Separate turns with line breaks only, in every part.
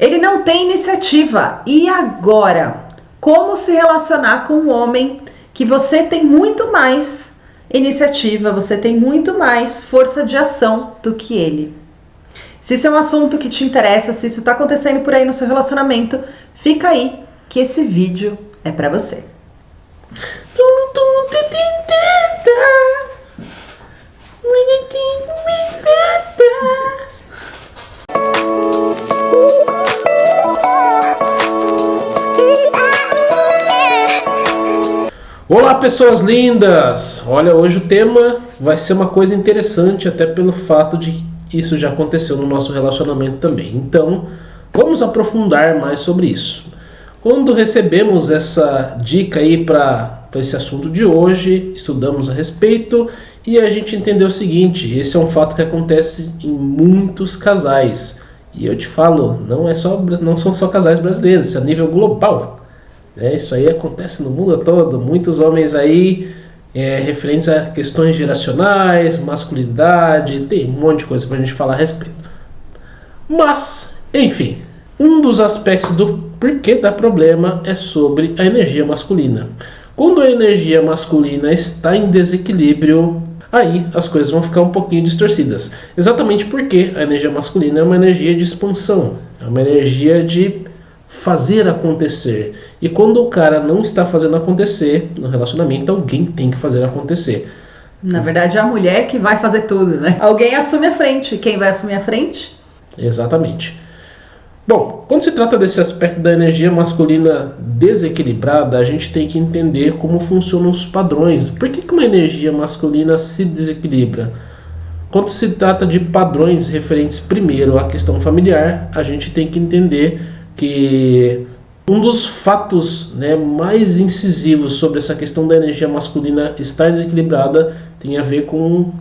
Ele não tem iniciativa. E agora? Como se relacionar com um homem que você tem muito mais iniciativa, você tem muito mais força de ação do que ele? Se isso é um assunto que te interessa, se isso está acontecendo por aí no seu relacionamento, fica aí que esse vídeo é para você.
Olá, pessoas lindas! Olha, hoje o tema vai ser uma coisa interessante, até pelo fato de isso já aconteceu no nosso relacionamento também. Então, vamos aprofundar mais sobre isso. Quando recebemos essa dica aí para esse assunto de hoje, estudamos a respeito e a gente entendeu o seguinte: esse é um fato que acontece em muitos casais. E eu te falo, não, é só, não são só casais brasileiros, isso é a nível global. É, isso aí acontece no mundo todo. Muitos homens aí é, referentes a questões geracionais, masculinidade, tem um monte de coisa para a gente falar a respeito. Mas, enfim, um dos aspectos do porquê da problema é sobre a energia masculina. Quando a energia masculina está em desequilíbrio, aí as coisas vão ficar um pouquinho distorcidas. Exatamente porque a energia masculina é uma energia de expansão, é uma energia de fazer acontecer. E quando o cara não está fazendo acontecer no relacionamento, alguém tem que fazer acontecer.
Na verdade, é a mulher que vai fazer tudo, né? Alguém assume a frente. Quem vai assumir a frente?
Exatamente. Bom, quando se trata desse aspecto da energia masculina desequilibrada, a gente tem que entender como funcionam os padrões. Por que, que uma energia masculina se desequilibra? Quando se trata de padrões referentes primeiro à questão familiar, a gente tem que entender que um dos fatos né, mais incisivos sobre essa questão da energia masculina estar desequilibrada tem a ver com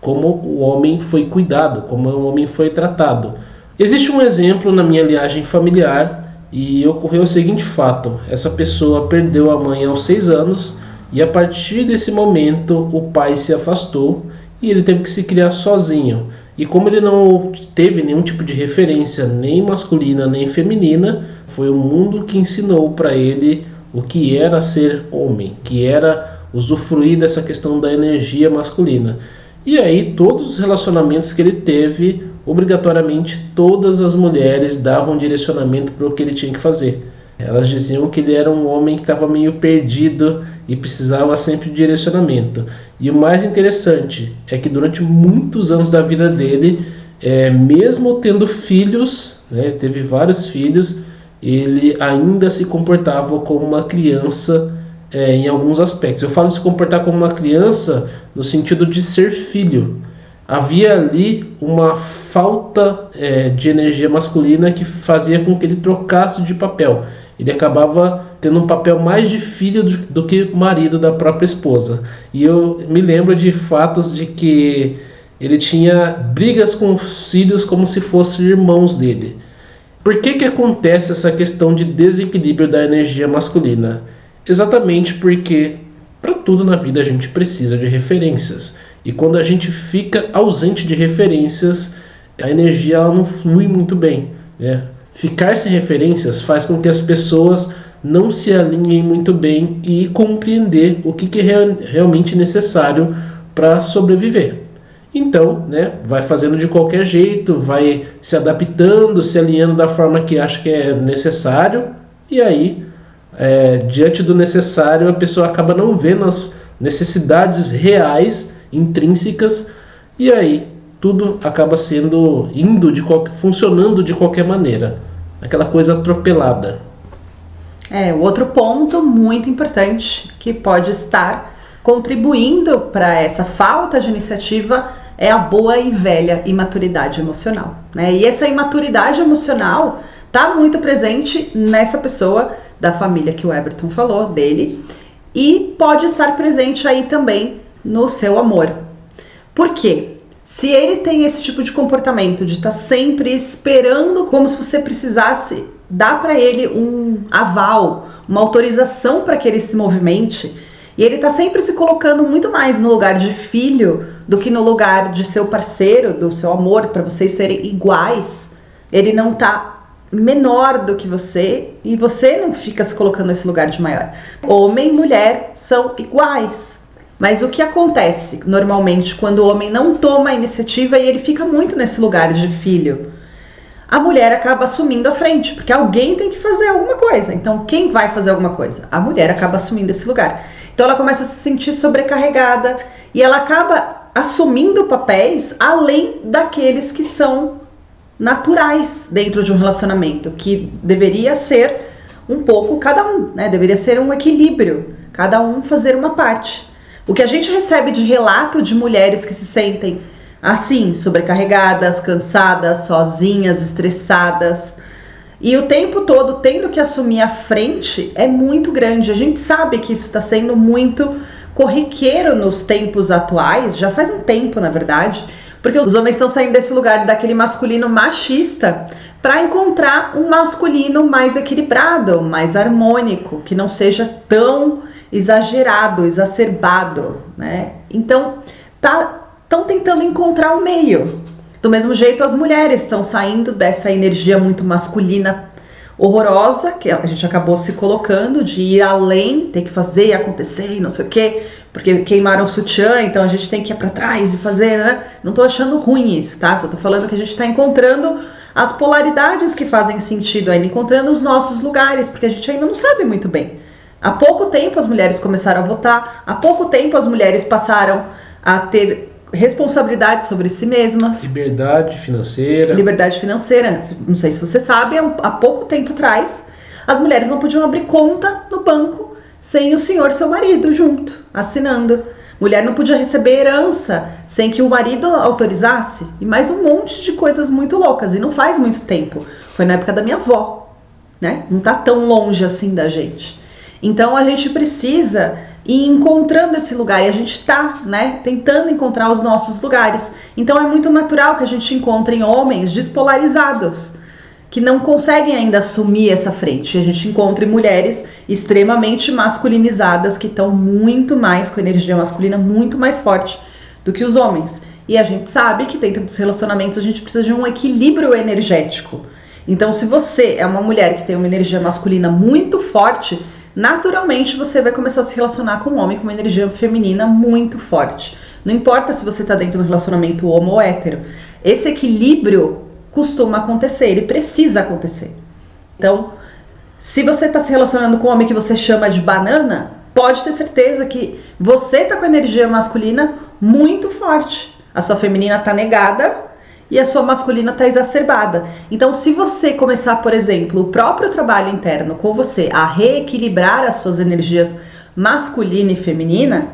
como o homem foi cuidado, como o homem foi tratado. Existe um exemplo na minha linhagem familiar e ocorreu o seguinte fato: essa pessoa perdeu a mãe aos seis anos e a partir desse momento o pai se afastou e ele teve que se criar sozinho. E como ele não teve nenhum tipo de referência, nem masculina nem feminina, foi o mundo que ensinou para ele o que era ser homem, que era usufruir dessa questão da energia masculina. E aí, todos os relacionamentos que ele teve, obrigatoriamente todas as mulheres davam direcionamento para o que ele tinha que fazer. Elas diziam que ele era um homem que estava meio perdido e precisava sempre de direcionamento. E o mais interessante é que durante muitos anos da vida dele, é, mesmo tendo filhos, né, teve vários filhos, ele ainda se comportava como uma criança é, em alguns aspectos. Eu falo se comportar como uma criança no sentido de ser filho. Havia ali uma falta é, de energia masculina que fazia com que ele trocasse de papel. Ele acabava tendo um papel mais de filho do, do que marido da própria esposa. E eu me lembro de fatos de que ele tinha brigas com os filhos como se fossem irmãos dele. Por que, que acontece essa questão de desequilíbrio da energia masculina? Exatamente porque para tudo na vida a gente precisa de referências. E quando a gente fica ausente de referências, a energia ela não flui muito bem. Né? Ficar sem referências faz com que as pessoas não se alinhem muito bem e compreender o que, que é realmente necessário para sobreviver. Então, né, vai fazendo de qualquer jeito, vai se adaptando, se alinhando da forma que acha que é necessário, e aí, é, diante do necessário, a pessoa acaba não vendo as necessidades reais, intrínsecas, e aí tudo acaba sendo indo de funcionando de qualquer maneira, aquela coisa atropelada.
É, outro ponto muito importante que pode estar contribuindo para essa falta de iniciativa é a boa e velha imaturidade emocional. Né? E essa imaturidade emocional está muito presente nessa pessoa da família que o Everton falou, dele, e pode estar presente aí também no seu amor. Por quê? Se ele tem esse tipo de comportamento de estar tá sempre esperando como se você precisasse dá para ele um aval, uma autorização para que ele se movimente. E ele está sempre se colocando muito mais no lugar de filho do que no lugar de seu parceiro, do seu amor, para vocês serem iguais. Ele não está menor do que você e você não fica se colocando nesse lugar de maior. Homem e mulher são iguais. Mas o que acontece normalmente quando o homem não toma a iniciativa e ele fica muito nesse lugar de filho? A mulher acaba assumindo a frente, porque alguém tem que fazer alguma coisa. Então, quem vai fazer alguma coisa? A mulher acaba assumindo esse lugar. Então, ela começa a se sentir sobrecarregada e ela acaba assumindo papéis além daqueles que são naturais dentro de um relacionamento, que deveria ser um pouco cada um, né? Deveria ser um equilíbrio, cada um fazer uma parte. O que a gente recebe de relato de mulheres que se sentem assim, sobrecarregadas, cansadas, sozinhas, estressadas, e o tempo todo tendo que assumir a frente é muito grande. A gente sabe que isso está sendo muito corriqueiro nos tempos atuais, já faz um tempo, na verdade, porque os homens estão saindo desse lugar daquele masculino machista para encontrar um masculino mais equilibrado, mais harmônico, que não seja tão exagerado, exacerbado, né? Então, tá estão tentando encontrar o um meio. Do mesmo jeito, as mulheres estão saindo dessa energia muito masculina horrorosa que a gente acabou se colocando de ir além, ter que fazer acontecer e não sei o quê, porque queimaram o sutiã, então a gente tem que ir para trás e fazer, né? Não tô achando ruim isso, tá? Só tô falando que a gente está encontrando as polaridades que fazem sentido ainda, encontrando os nossos lugares, porque a gente ainda não sabe muito bem. Há pouco tempo as mulheres começaram a votar, há pouco tempo as mulheres passaram a ter responsabilidade sobre si mesmas.
Liberdade financeira.
Liberdade financeira. Não sei se você sabe, há pouco tempo atrás, as mulheres não podiam abrir conta no banco sem o senhor, seu marido, junto, assinando. Mulher não podia receber herança sem que o marido autorizasse. E mais um monte de coisas muito loucas. E não faz muito tempo. Foi na época da minha avó. Né? Não tá tão longe assim da gente. Então a gente precisa ir encontrando esse lugar. E a gente está né, tentando encontrar os nossos lugares. Então é muito natural que a gente encontre homens despolarizados que não conseguem ainda assumir essa frente. A gente encontra mulheres extremamente masculinizadas que estão muito mais com energia masculina muito mais forte do que os homens. E a gente sabe que dentro dos relacionamentos a gente precisa de um equilíbrio energético. Então, se você é uma mulher que tem uma energia masculina muito forte, naturalmente você vai começar a se relacionar com um homem com uma energia feminina muito forte. Não importa se você está dentro de um relacionamento homo ou hétero. Esse equilíbrio costuma acontecer, ele precisa acontecer. Então, se você está se relacionando com um homem que você chama de banana, pode ter certeza que você está com a energia masculina muito forte. A sua feminina está negada e a sua masculina está exacerbada. Então, se você começar, por exemplo, o próprio trabalho interno com você a reequilibrar as suas energias masculina e feminina,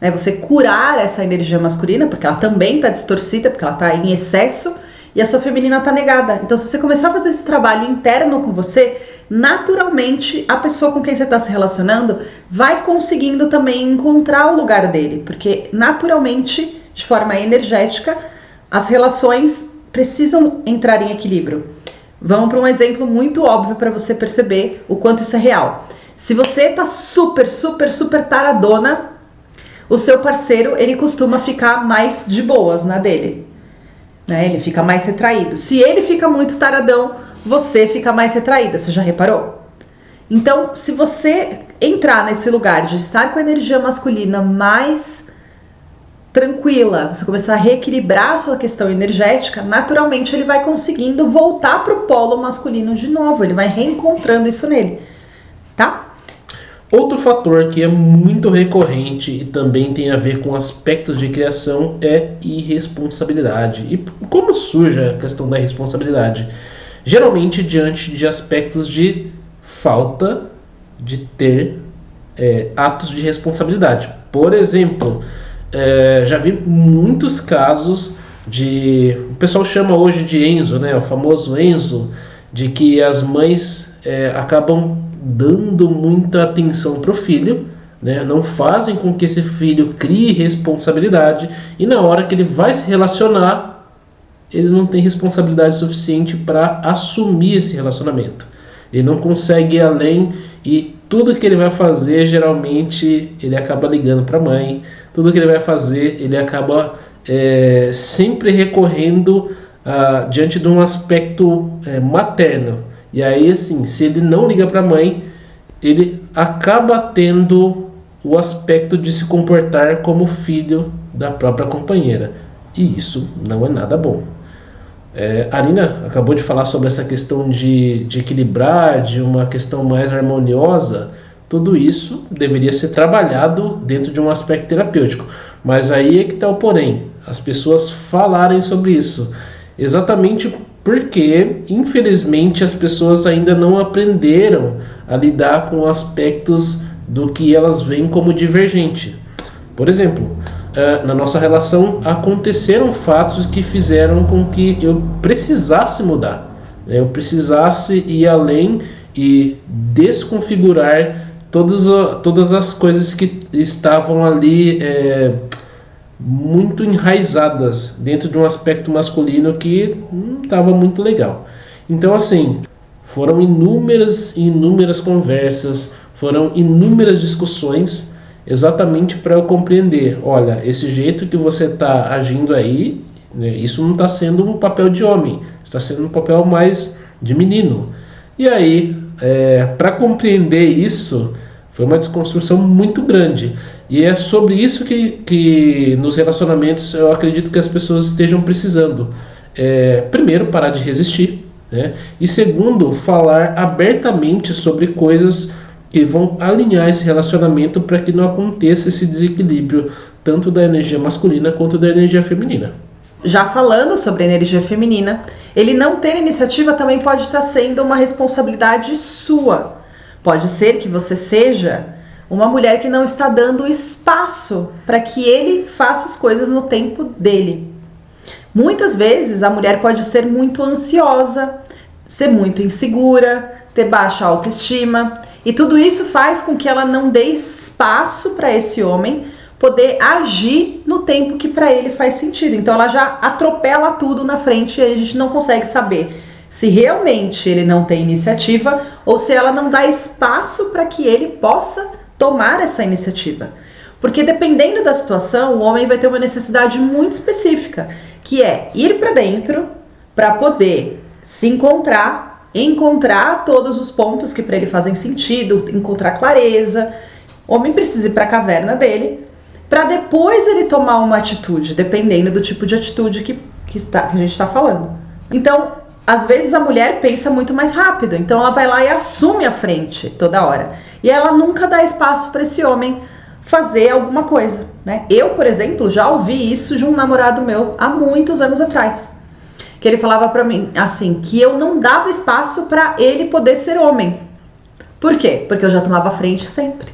né, você curar essa energia masculina, porque ela também está distorcida, porque ela está em excesso, e a sua feminina está negada. Então, se você começar a fazer esse trabalho interno com você, naturalmente a pessoa com quem você está se relacionando vai conseguindo também encontrar o lugar dele, porque naturalmente, de forma energética, as relações precisam entrar em equilíbrio. Vamos para um exemplo muito óbvio para você perceber o quanto isso é real. Se você está super, super, super taradona, o seu parceiro ele costuma ficar mais de boas na dele né? Ele fica mais retraído. Se ele fica muito taradão, você fica mais retraída. Você já reparou? Então, se você entrar nesse lugar de estar com a energia masculina mais tranquila, você começar a reequilibrar a sua questão energética, naturalmente ele vai conseguindo voltar para o polo masculino de novo, ele vai reencontrando isso nele, tá?
Outro fator que é muito recorrente e também tem a ver com aspectos de criação é irresponsabilidade. E como surge a questão da irresponsabilidade? Geralmente diante de aspectos de falta de ter é, atos de responsabilidade. Por exemplo, é, já vi muitos casos de. O pessoal chama hoje de Enzo, né? O famoso Enzo, de que as mães é, acabam dando muita atenção para o filho, né? não fazem com que esse filho crie responsabilidade e na hora que ele vai se relacionar, ele não tem responsabilidade suficiente para assumir esse relacionamento. Ele não consegue ir além e tudo que ele vai fazer, geralmente, ele acaba ligando para a mãe. Tudo que ele vai fazer, ele acaba é, sempre recorrendo ah, diante de um aspecto é, materno E aí, assim, se ele não liga para a mãe, ele acaba tendo o aspecto de se comportar como filho da própria companheira. E isso não é nada bom. É, a Arina acabou de falar sobre essa questão de, de equilibrar, de uma questão mais harmoniosa. Tudo isso deveria ser trabalhado dentro de um aspecto terapêutico. Mas aí é que está o porém: as pessoas falarem sobre isso. Exatamente porque, infelizmente, as pessoas ainda não aprenderam a lidar com aspectos do que elas veem como divergente. Por exemplo, uh, na nossa relação aconteceram fatos que fizeram com que eu precisasse mudar, né? eu precisasse ir além e desconfigurar todas, todas as coisas que estavam ali é, muito enraizadas dentro de um aspecto masculino que não estava muito legal. Então, assim, foram inúmeras e inúmeras conversas, foram inúmeras discussões exatamente para eu compreender, olha, esse jeito que você está agindo aí, né, isso não está sendo um papel de homem, está sendo um papel mais de menino. E aí, é, para compreender isso, foi uma desconstrução muito grande. E é sobre isso que, que nos relacionamentos eu acredito que as pessoas estejam precisando. É, primeiro, parar de resistir. Né? E segundo, falar abertamente sobre coisas que vão alinhar esse relacionamento para que não aconteça esse desequilíbrio tanto da energia masculina quanto da energia feminina.
Já falando sobre energia feminina, ele não ter iniciativa também pode estar sendo uma responsabilidade sua. Pode ser que você seja uma mulher que não está dando espaço para que ele faça as coisas no tempo dele. Muitas vezes a mulher pode ser muito ansiosa, ser muito insegura, ter baixa autoestima e tudo isso faz com que ela não dê espaço para esse homem poder agir no tempo que para ele faz sentido. Então ela já atropela tudo na frente e a gente não consegue saber se realmente ele não tem iniciativa ou se ela não dá espaço para que ele possa tomar essa iniciativa. Porque dependendo da situação, o homem vai ter uma necessidade muito específica, que é ir para dentro para poder se encontrar encontrar todos os pontos que para ele fazem sentido, encontrar clareza. O homem precisa ir para a caverna dele para depois ele tomar uma atitude, dependendo do tipo de atitude que, que, está, que a gente está falando. Então, às vezes a mulher pensa muito mais rápido, então ela vai lá e assume a frente toda hora. E ela nunca dá espaço para esse homem fazer alguma coisa, né? Eu, por exemplo, já ouvi isso de um namorado meu há muitos anos atrás que ele falava para mim assim, que eu não dava espaço para ele poder ser homem. Por quê? Porque eu já tomava frente sempre.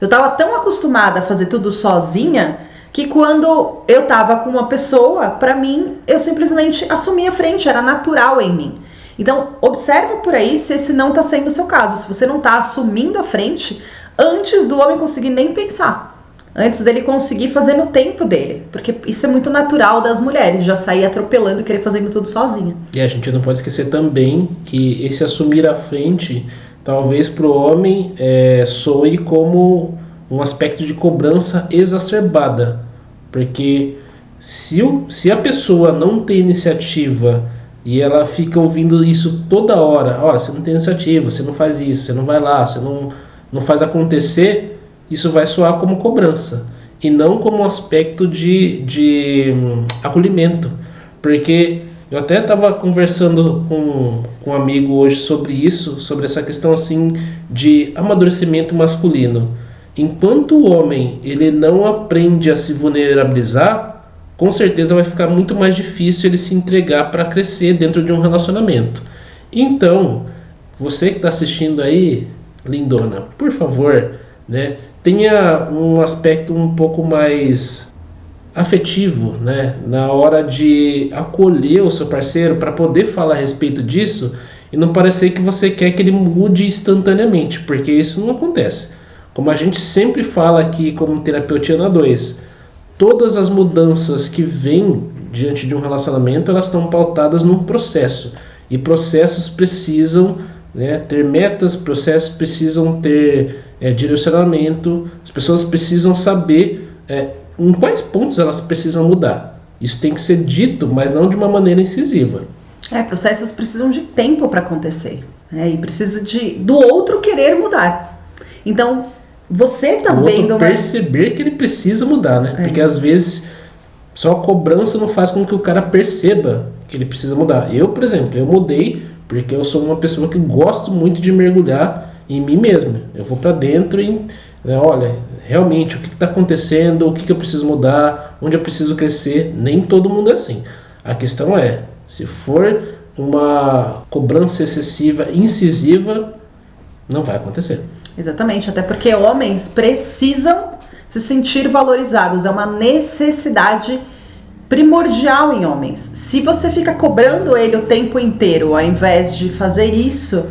Eu estava tão acostumada a fazer tudo sozinha que quando eu estava com uma pessoa, para mim, eu simplesmente assumia a frente, era natural em mim. Então, observa por aí se esse não está sendo o seu caso, se você não está assumindo a frente antes do homem conseguir nem pensar antes dele conseguir fazer no tempo dele. Porque isso é muito natural das mulheres, já sair atropelando e querer fazendo tudo sozinha.
E a gente não pode esquecer também que esse assumir a frente, talvez para o homem é, soe como um aspecto de cobrança exacerbada. Porque se, o, se a pessoa não tem iniciativa e ela fica ouvindo isso toda hora, olha, você não tem iniciativa, você não faz isso, você não vai lá, você não, não faz acontecer, isso vai soar como cobrança e não como aspecto de, de hum, acolhimento. Porque eu até estava conversando com, com um amigo hoje sobre isso, sobre essa questão assim de amadurecimento masculino. Enquanto o homem ele não aprende a se vulnerabilizar, com certeza vai ficar muito mais difícil ele se entregar para crescer dentro de um relacionamento. Então, você que está assistindo aí, lindona, por favor, né, tenha um aspecto um pouco mais afetivo, né, na hora de acolher o seu parceiro para poder falar a respeito disso e não parecer que você quer que ele mude instantaneamente, porque isso não acontece. Como a gente sempre fala aqui como terapeutina 2, todas as mudanças que vêm diante de um relacionamento, elas estão pautadas num processo. E processos precisam né, ter metas, processos precisam ter é, direcionamento, as pessoas precisam saber é, em quais pontos elas precisam mudar. Isso tem que ser dito, mas não de uma maneira incisiva.
É, processos precisam de tempo para acontecer. né? e precisa de do outro querer mudar. Então, você tá
o
vendo
outro perceber que ele precisa mudar, né?
É.
Porque às vezes só a cobrança não faz com que o cara perceba que ele precisa mudar. Eu, por exemplo, eu mudei porque eu sou uma pessoa que gosto muito de mergulhar em mim mesmo. Eu vou para dentro e, né, olha, realmente o que está acontecendo, o que, que eu preciso mudar, onde eu preciso crescer. Nem todo mundo é assim. A questão é, se for uma cobrança excessiva, incisiva, não vai acontecer.
Exatamente, até porque homens precisam se sentir valorizados, é uma necessidade primordial em homens. Se você fica cobrando ele o tempo inteiro, ao invés de fazer isso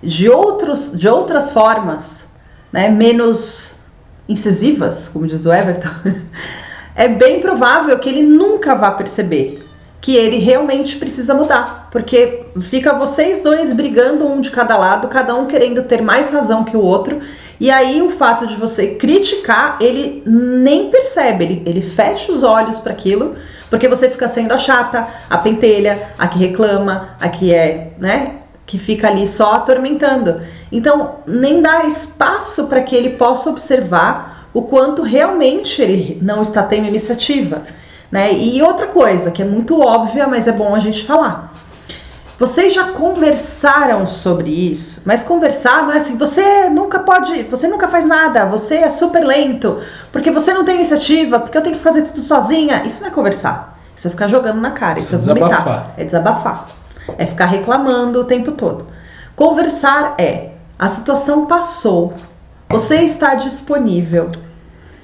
de, outros, de outras formas, né, menos incisivas, como diz o Everton, é bem provável que ele nunca vá perceber que ele realmente precisa mudar, porque fica vocês dois brigando um de cada lado, cada um querendo ter mais razão que o outro, e aí o fato de você criticar, ele nem percebe, ele, ele fecha os olhos para aquilo, porque você fica sendo a chata, a pentelha, a que reclama, a que é, né, que fica ali só atormentando. Então, nem dá espaço para que ele possa observar o quanto realmente ele não está tendo iniciativa. Né? E outra coisa que é muito óbvia, mas é bom a gente falar. Vocês já conversaram sobre isso, mas conversar não é assim, você nunca pode, você nunca faz nada, você é super lento, porque você não tem iniciativa, porque eu tenho que fazer tudo sozinha. Isso não é conversar. Isso é ficar jogando na cara, isso, isso é vomitar. Desabafar. É desabafar. É ficar reclamando o tempo todo. Conversar é a situação passou, você está disponível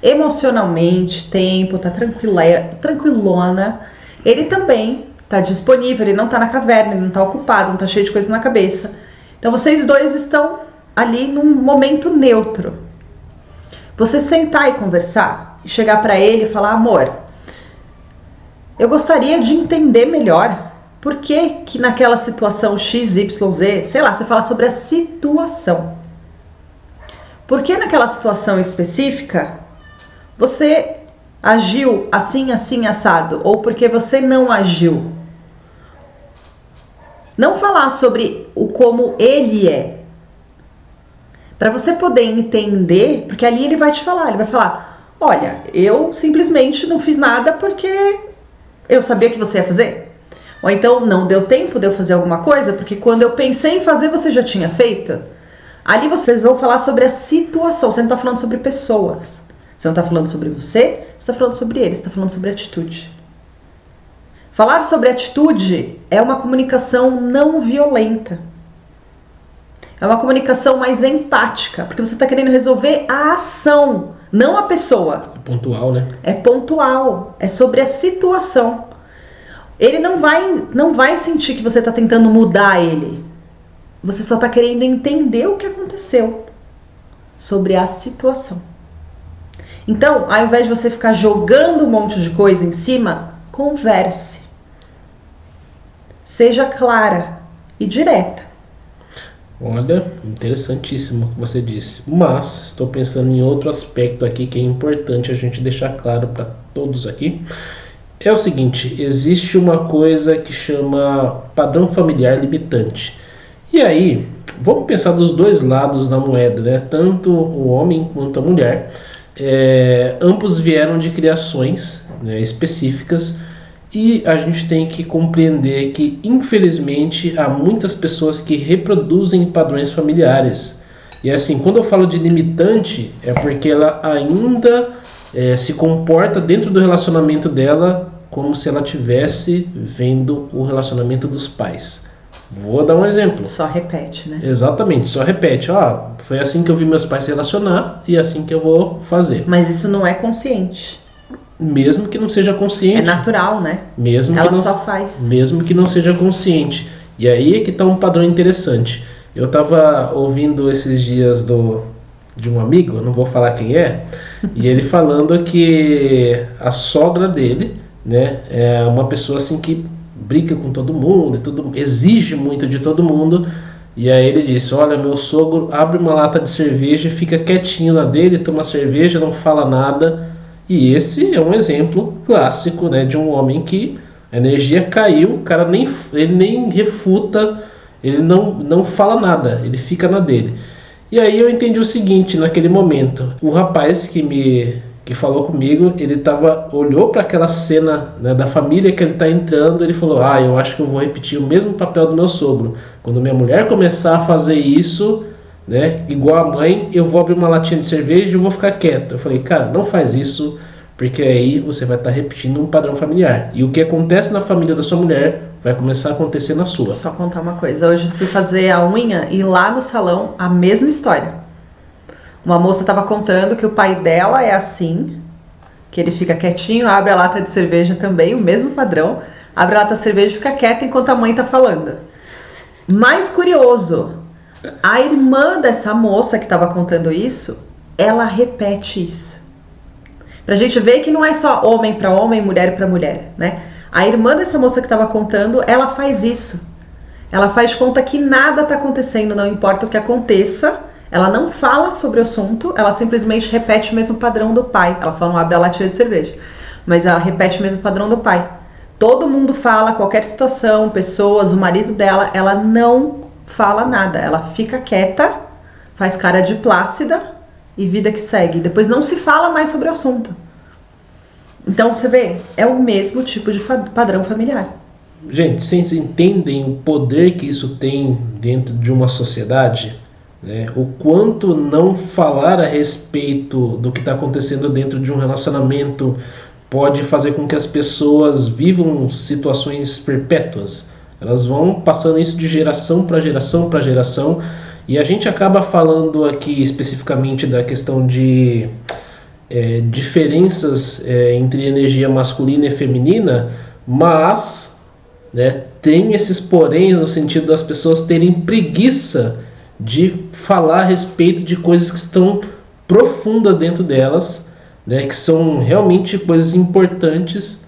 emocionalmente, tempo, tá tranquila, tranquilona. Ele também tá disponível, ele não tá na caverna, ele não tá ocupado, não tá cheio de coisa na cabeça. Então vocês dois estão ali num momento neutro. Você sentar e conversar, e chegar para ele e falar: "Amor, eu gostaria de entender melhor por que que naquela situação XYZ, sei lá, você fala sobre a situação. Por que naquela situação específica você agiu assim, assim, assado, ou porque você não agiu. Não falar sobre o como ele é. Para você poder entender, porque ali ele vai te falar, ele vai falar: "Olha, eu simplesmente não fiz nada porque eu sabia que você ia fazer". Ou então não deu tempo de eu fazer alguma coisa, porque quando eu pensei em fazer, você já tinha feito. Ali vocês vão falar sobre a situação, você não está falando sobre pessoas. Você não está falando sobre você, você está falando sobre ele, você está falando sobre atitude. Falar sobre atitude é uma comunicação não violenta. É uma comunicação mais empática, porque você está querendo resolver a ação, não a pessoa.
É pontual, né?
É pontual, é sobre a situação. Ele não vai, não vai sentir que você está tentando mudar ele. Você só está querendo entender o que aconteceu sobre a situação. Então, ao invés de você ficar jogando um monte de coisa em cima, converse. Seja clara e direta.
Olha, interessantíssimo o que você disse. Mas estou pensando em outro aspecto aqui que é importante a gente deixar claro para todos aqui. É o seguinte: existe uma coisa que chama padrão familiar limitante. E aí, vamos pensar dos dois lados da moeda, né? Tanto o homem quanto a mulher é, ambos vieram de criações né, específicas e a gente tem que compreender que, infelizmente, há muitas pessoas que reproduzem padrões familiares. E assim, quando eu falo de limitante, é porque ela ainda é, se comporta dentro do relacionamento dela como se ela tivesse vendo o relacionamento dos pais. Vou dar um exemplo.
Só repete, né?
Exatamente, só repete. Ah, foi assim que eu vi meus pais se relacionar e é assim que eu vou fazer.
Mas isso não é consciente.
Mesmo que não seja consciente. É
natural, né?
Mesmo
Ela
que não,
só faz.
Mesmo que não seja consciente. E aí é que está um padrão interessante. Eu estava ouvindo esses dias do, de um amigo, não vou falar quem é, e ele falando que a sogra dele, né, é uma pessoa assim que briga com todo mundo, tudo, exige muito de todo mundo. E aí ele disse: Olha, meu sogro abre uma lata de cerveja, fica quietinho na dele, toma cerveja, não fala nada. E esse é um exemplo clássico né, de um homem que a energia caiu, o cara nem, ele nem refuta Ele não, não fala nada, ele fica na dele. E aí eu entendi o seguinte naquele momento. O rapaz que me que falou comigo, ele tava olhou para aquela cena né, da família que ele está entrando, ele falou: "Ah, eu acho que eu vou repetir o mesmo papel do meu sogro. Quando minha mulher começar a fazer isso, né, igual a mãe, eu vou abrir uma latinha de cerveja e eu vou ficar quieto". Eu falei: "Cara, não faz isso, porque aí você vai estar tá repetindo um padrão familiar. E o que acontece na família da sua mulher vai começar a acontecer na sua".
Só contar uma coisa, hoje eu fui fazer a unha e lá no salão a mesma história. Uma moça estava contando que o pai dela é assim, que ele fica quietinho, abre a lata de cerveja também, o mesmo padrão, abre a lata de cerveja e fica quieta enquanto a mãe está falando. Mais curioso, a irmã dessa moça que estava contando isso, ela repete isso. Pra gente ver que não é só homem para homem, mulher para mulher, né? A irmã dessa moça que estava contando, ela faz isso. Ela faz conta que nada está acontecendo, não importa o que aconteça ela não fala sobre o assunto, ela simplesmente repete o mesmo padrão do pai. Ela só não abre a latinha de cerveja, mas ela repete o mesmo padrão do pai. Todo mundo fala, qualquer situação, pessoas, o marido dela, ela não fala nada. Ela fica quieta, faz cara de plácida e vida que segue. Depois não se fala mais sobre o assunto. Então você vê, é o mesmo tipo de padrão familiar.
Gente, vocês entendem o poder que isso tem dentro de uma sociedade? Né? O quanto não falar a respeito do que está acontecendo dentro de um relacionamento pode fazer com que as pessoas vivam situações perpétuas. Elas vão passando isso de geração para geração para geração. E a gente acaba falando aqui especificamente da questão de é, diferenças é, entre energia masculina e feminina, mas né, tem esses poréns no sentido das pessoas terem preguiça de falar a respeito de coisas que estão profundas dentro delas, né, que são realmente coisas importantes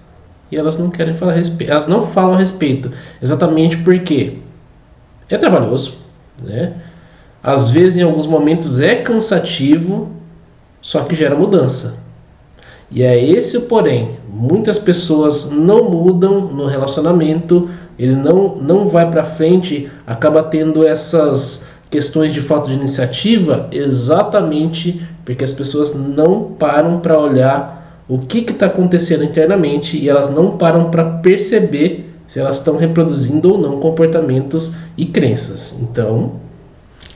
e elas não querem falar a respeito, elas não falam a respeito, exatamente porque é trabalhoso, né? Às vezes, em alguns momentos, é cansativo, só que gera mudança. E é esse o porém. Muitas pessoas não mudam no relacionamento, ele não, não vai para frente, acaba tendo essas questões de falta de iniciativa exatamente porque as pessoas não param para olhar o que está acontecendo internamente e elas não param para perceber se elas estão reproduzindo ou não comportamentos e crenças. Então.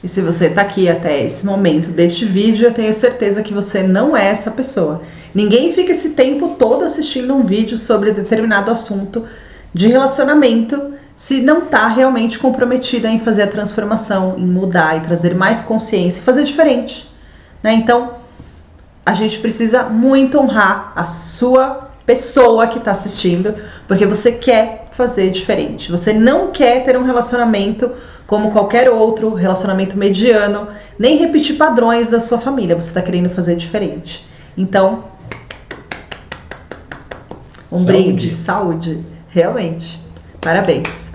E se você está aqui até esse momento deste vídeo, eu tenho certeza que você não é essa pessoa. Ninguém fica esse tempo todo assistindo um vídeo sobre determinado assunto de relacionamento se não está realmente comprometida em fazer a transformação, em mudar e trazer mais consciência, fazer diferente. Né? Então, a gente precisa muito honrar a sua pessoa que está assistindo, porque você quer fazer diferente. Você não quer ter um relacionamento como qualquer outro, relacionamento mediano, nem repetir padrões da sua família. Você está querendo fazer diferente. Então, um saúde. brinde, saúde, realmente. Parabéns.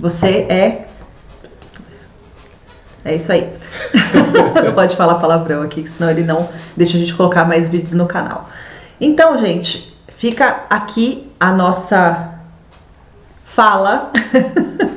Você é. É isso aí. não pode falar palavrão aqui, senão ele não deixa a gente colocar mais vídeos no canal. Então, gente, fica aqui a nossa fala.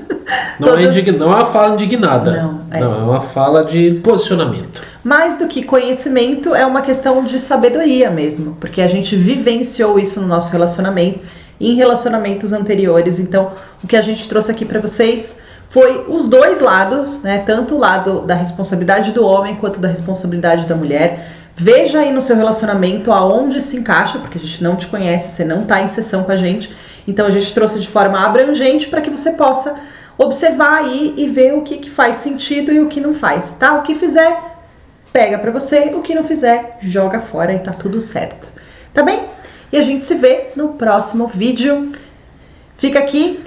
Não, Todo... é, não é uma fala indignada. Não é. não, é uma fala de posicionamento.
Mais do que conhecimento, é uma questão de sabedoria mesmo, porque a gente vivenciou isso no nosso relacionamento em relacionamentos anteriores. Então, o que a gente trouxe aqui para vocês foi os dois lados, né? Tanto o lado da responsabilidade do homem quanto da responsabilidade da mulher. Veja aí no seu relacionamento aonde se encaixa, porque a gente não te conhece, você não está em sessão com a gente. Então a gente trouxe de forma abrangente para que você possa observar aí e ver o que, que faz sentido e o que não faz, tá? O que fizer, pega para você, o que não fizer, joga fora e tá tudo certo. Tá bem? E a gente se vê no próximo vídeo. Fica aqui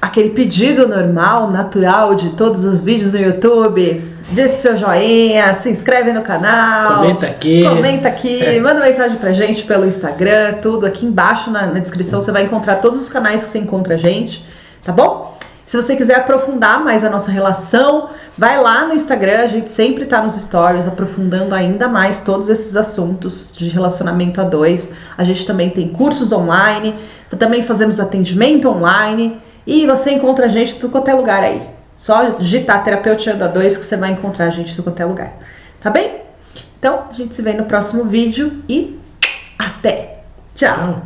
aquele pedido normal, natural de todos os vídeos no YouTube. Deixe seu joinha, se inscreve no canal.
Comenta aqui.
Comenta aqui, é. manda mensagem pra gente pelo Instagram, tudo. Aqui embaixo na, na descrição você vai encontrar todos os canais que você encontra a gente, tá bom? Se você quiser aprofundar mais a nossa relação, vai lá no Instagram, a gente sempre está nos stories aprofundando ainda mais todos esses assuntos de relacionamento a dois. A gente também tem cursos online, também fazemos atendimento online e você encontra a gente em qualquer lugar aí. Só digitar terapeuta Yoda 2 que você vai encontrar a gente em qualquer lugar. Tá bem? Então, a gente se vê no próximo vídeo e até! Tchau!